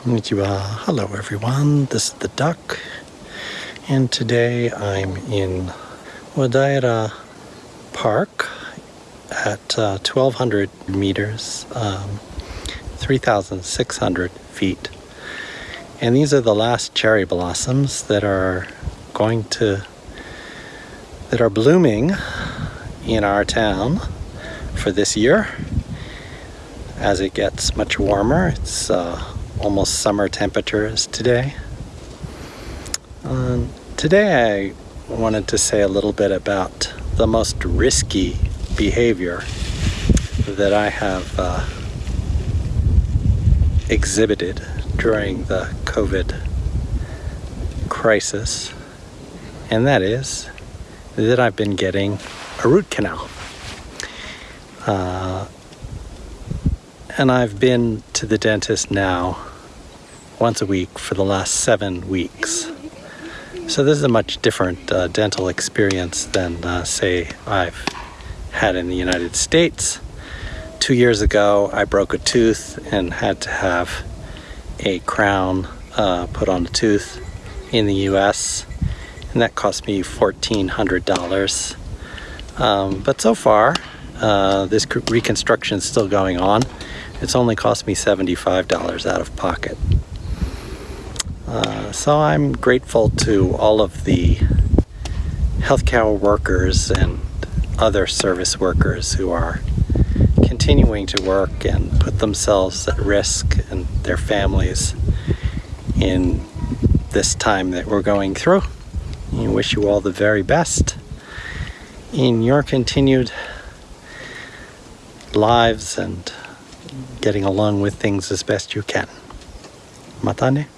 Konnichiwa. Hello everyone, this is the duck and today I'm in Wadaira Park at uh, 1200 meters, um, 3600 feet. And these are the last cherry blossoms that are going to, that are blooming in our town for this year. As it gets much warmer, it's uh, almost summer temperatures today. Um, today I wanted to say a little bit about the most risky behavior that I have uh, exhibited during the COVID crisis and that is that I've been getting a root canal. Uh, and I've been to the dentist now once a week for the last seven weeks. So this is a much different uh, dental experience than, uh, say, I've had in the United States. Two years ago, I broke a tooth and had to have a crown uh, put on the tooth in the US, and that cost me $1,400. Um, but so far, uh, this reconstruction is still going on. It's only cost me $75 out of pocket. Uh, so I'm grateful to all of the healthcare workers and other service workers who are continuing to work and put themselves at risk and their families in this time that we're going through. I wish you all the very best in your continued lives and getting along with things as best you can. Matane.